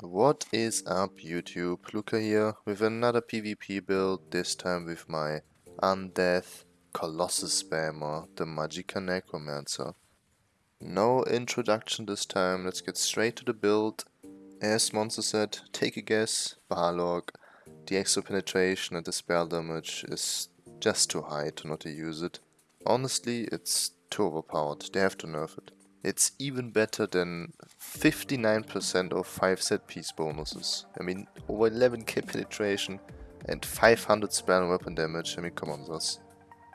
What is up YouTube? Luca here with another PvP build, this time with my Undeath Colossus Spammer, the Magicka Necromancer. No introduction this time, let's get straight to the build. As Monster said, take a guess, Balorgh. The extra penetration and the spell damage is just too high to not use it. Honestly, it's too overpowered, they have to nerf it. It's even better than 59% of 5 set piece bonuses. I mean, over 11k penetration and 500 spell and weapon damage. I mean, come on, ZOS.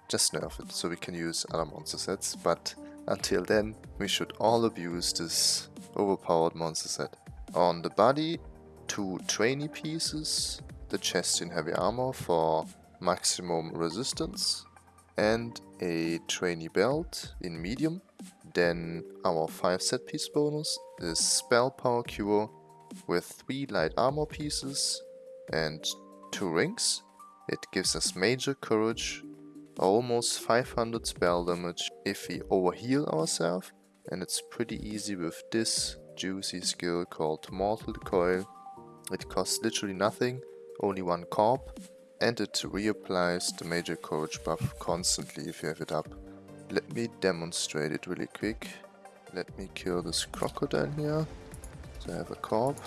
Just nerf it so we can use other monster sets. But until then, we should all abuse this overpowered monster set. On the body, two trainee pieces, the chest in heavy armor for maximum resistance, and a trainee belt in medium then our 5 set piece bonus is Spell Power Cure with 3 light armor pieces and 2 rings. It gives us major courage, almost 500 spell damage if we overheal ourselves and it's pretty easy with this juicy skill called Mortal Coil. It costs literally nothing, only one corp, and it reapplies the major courage buff constantly if you have it up. Let me demonstrate it really quick. Let me kill this crocodile here. So I have a corp.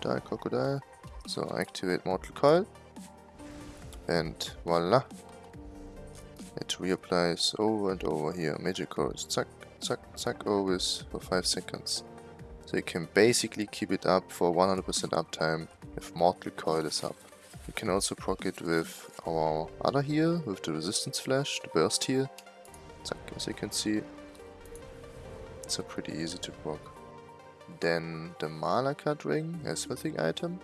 Die crocodile. So activate Mortal Coil. And voila. It reapplies over and over here. Magic coils. Zack, zack, zack always for 5 seconds. So you can basically keep it up for 100% uptime if Mortal Coil is up. You can also proc it with our other heal, with the Resistant Flesh, the burst. So as you can see, it's a pretty easy to proc. Then the Malacath ring, a smithing item,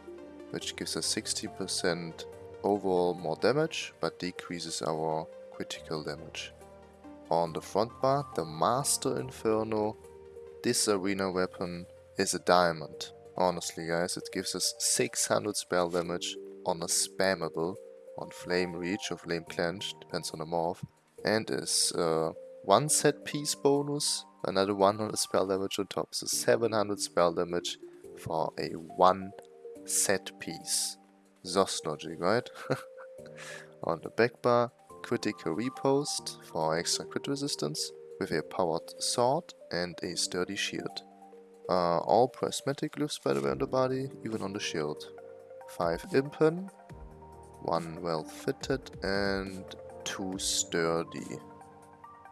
which gives us 60% overall more damage, but decreases our critical damage. On the front bar, the Master Inferno, this arena weapon is a diamond. Honestly guys, it gives us 600 spell damage on a spammable, on Flame Reach or Flame Clench, depends on the morph, and is uh, one set piece bonus, another 100 spell damage on top, so 700 spell damage for a one set piece. ZOS logic, right? on the back bar, critical riposte for extra crit resistance with a powered sword and a sturdy shield. Uh, all prismatic glyphs by the way on the body, even on the shield. 5 Impen, 1 well fitted and 2 sturdy.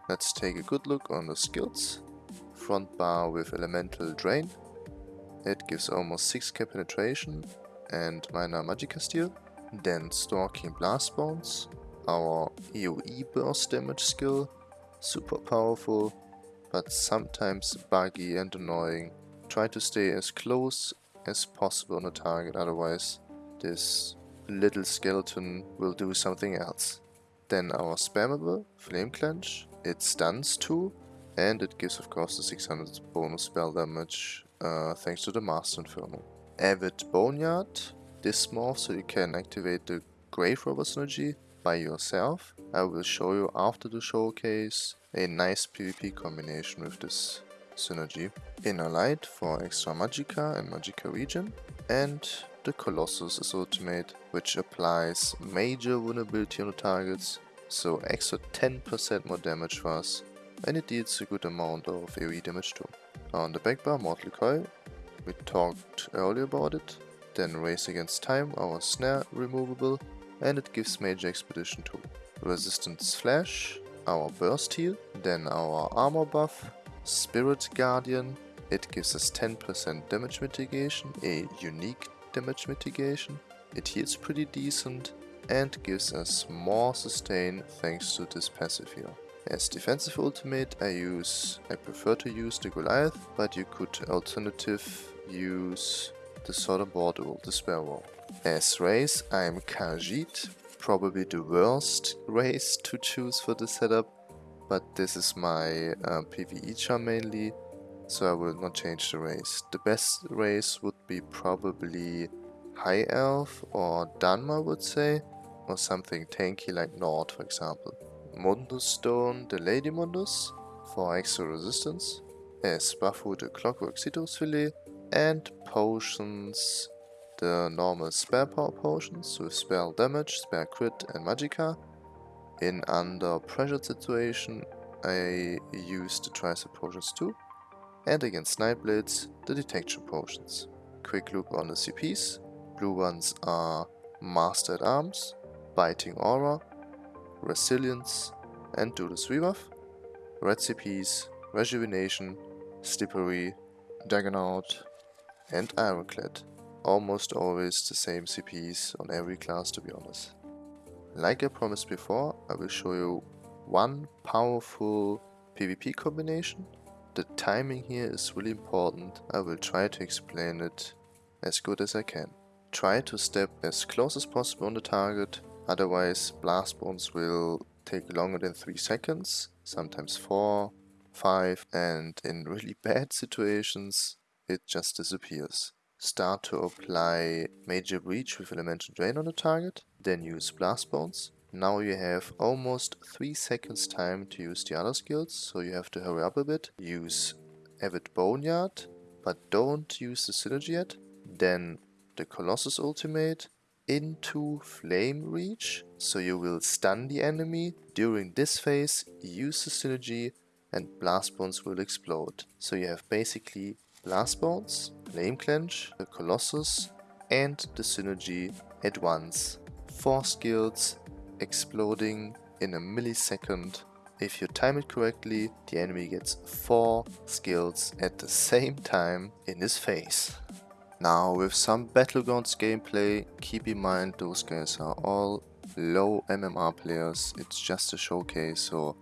Let's take a good look on the skills. Front bar with elemental drain. It gives almost 6k penetration and minor magicka steal. Then stalking blast bones. Our AoE burst damage skill. Super powerful but sometimes buggy and annoying. Try to stay as close as possible on the target otherwise this little skeleton will do something else. Then our spammable Flame Clench, it stuns too, and it gives of course the 600 bonus spell damage uh, thanks to the Master Inferno. Avid Boneyard, this morph so you can activate the Grave Robber synergy by yourself. I will show you after the showcase a nice PvP combination with this synergy. Inner Light for extra Magicka and Magicka regen and the Colossus is ultimate, which applies major vulnerability on the targets, so extra 10% more damage for us, and it deals a good amount of AoE damage too. On the back bar, Mortal Coil, we talked earlier about it, then Race Against Time, our snare removable, and it gives Major Expedition too. Resistant Flesh, our burst heal, then our armor buff, Spirit Guardian, it gives us 10% damage mitigation, a unique damage mitigation. It heals pretty decent and gives us more sustain thanks to this passive heal. As defensive ultimate I use, I prefer to use the Goliath, but you could alternative use the Southern Border the Sparrow. As race I am Khajiit, probably the worst race to choose for the setup, but this is my uh, PvE charm mainly, so I will not change the race. The best race would be probably High Elf or Dunmer would say, or something tanky like Nord for example. Mundus Stone the Lady Mundus for extra resistance, as Bafu the Clockwork Citrus Fillet, and potions, the normal spell power potions with spell damage, spell crit and magicka. In under pressure situation I use the tricep potions too. And against Nightblades, the detection potions. Quick look on the CPs. Blue ones are Master at Arms, Biting Aura, Resilience and Do the Rebuff. Red CPs, Rejuvenation, Slippery, Juggernaut and Ironclad. Almost always the same CPs on every class to be honest. Like I promised before, I will show you one powerful PvP combination. The timing here is really important. I will try to explain it as good as I can. Try to step as close as possible on the target, otherwise blast bones will take longer than 3 seconds, sometimes 4, 5 and in really bad situations it just disappears. Start to apply Major Breach with Elemental Drain on the target, then use Blast Bones. Now you have almost 3 seconds time to use the other skills, so you have to hurry up a bit. Use Avid Boneyard, but don't use the Synergy yet. Then the Colossus ultimate into Flame Reach, so you will stun the enemy. During this phase, use the Synergy and Blast Bones will explode. So you have basically Blast Bones, Flame Clench, the Colossus and the Synergy at once. 4 skills exploding in a millisecond. If you time it correctly, the enemy gets 4 skills at the same time in his face. Now with some Battlegrounds gameplay, keep in mind those guys are all low MMR players, it's just a showcase so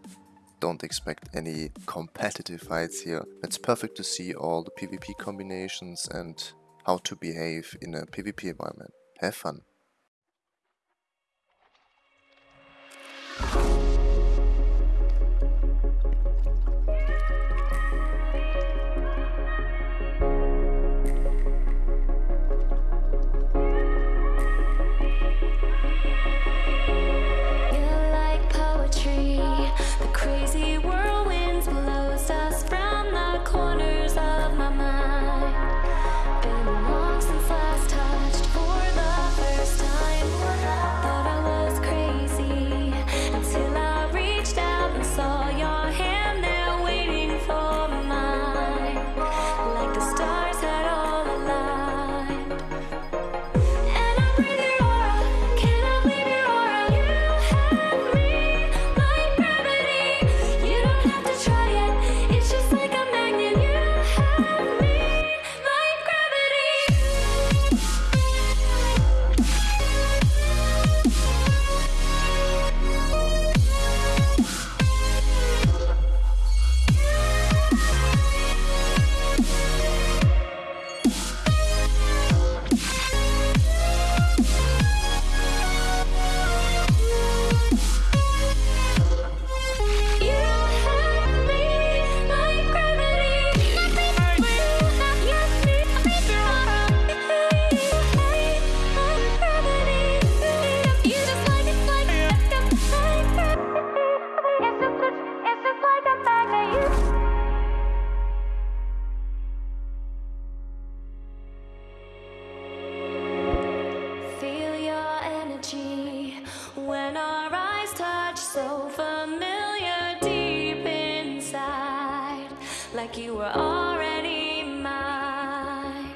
don't expect any competitive fights here. It's perfect to see all the PvP combinations and how to behave in a PvP environment. Have fun! were already mine.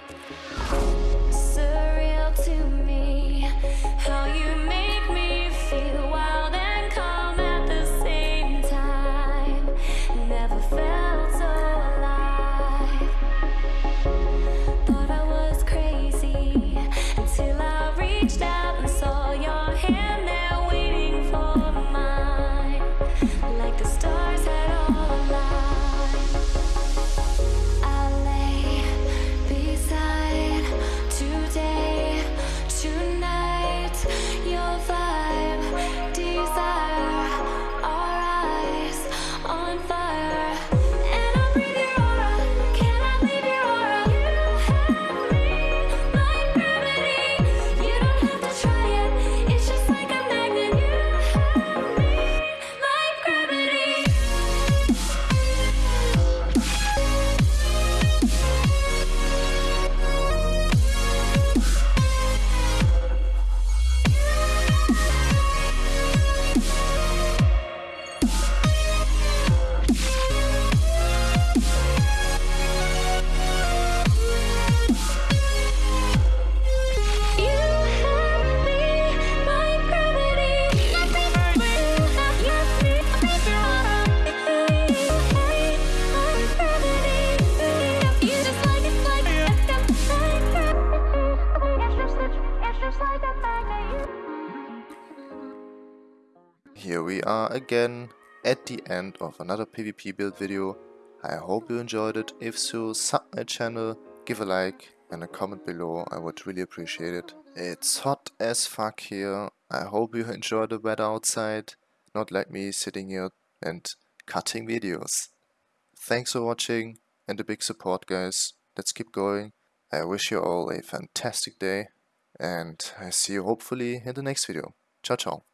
Surreal to me, how you make me feel wild and calm at the same time. Never felt so alive. Thought I was crazy until I reached out and saw your hand there waiting for mine, like the stars. Are again at the end of another PvP build video. I hope you enjoyed it. If so, sub my channel, give a like and a comment below. I would really appreciate it. It's hot as fuck here. I hope you enjoy the weather outside. Not like me sitting here and cutting videos. Thanks for watching and a big support guys. Let's keep going. I wish you all a fantastic day and I see you hopefully in the next video. Ciao ciao.